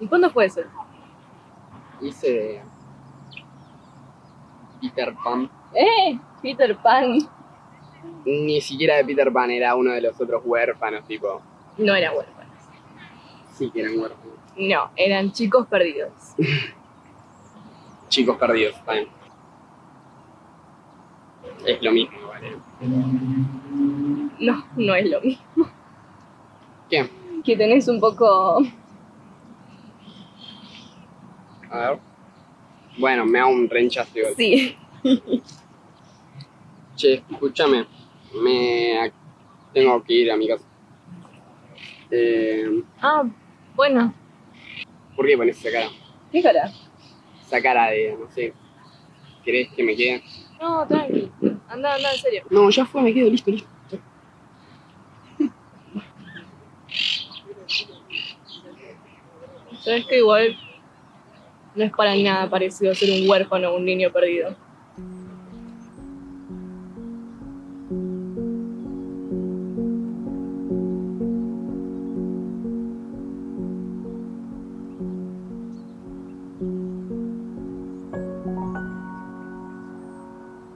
¿Y cuándo fue eso? Hice Peter Pan. ¡Eh! Peter Pan. Ni siquiera de Peter Pan, era uno de los otros huérfanos, tipo. No era huérfano. Sí que eran huérfanos. No, eran chicos perdidos. Chicos perdidos, bien. Es lo mismo, ¿vale? No, no es lo mismo. ¿Qué? Que tenés un poco... A ver. Bueno, me hago un renchazo igual. Sí. Che, escúchame. Me tengo que ir a mi casa. Eh, Ah, bueno. ¿Por qué pones esa cara? ¿Qué cara? Esa cara de, no sé. ¿Querés que me quede? No, tranqui. Anda, anda, en serio. No, ya fue, me quedo listo, listo. Sabes que igual no es para nada parecido ser un huérfano o un niño perdido.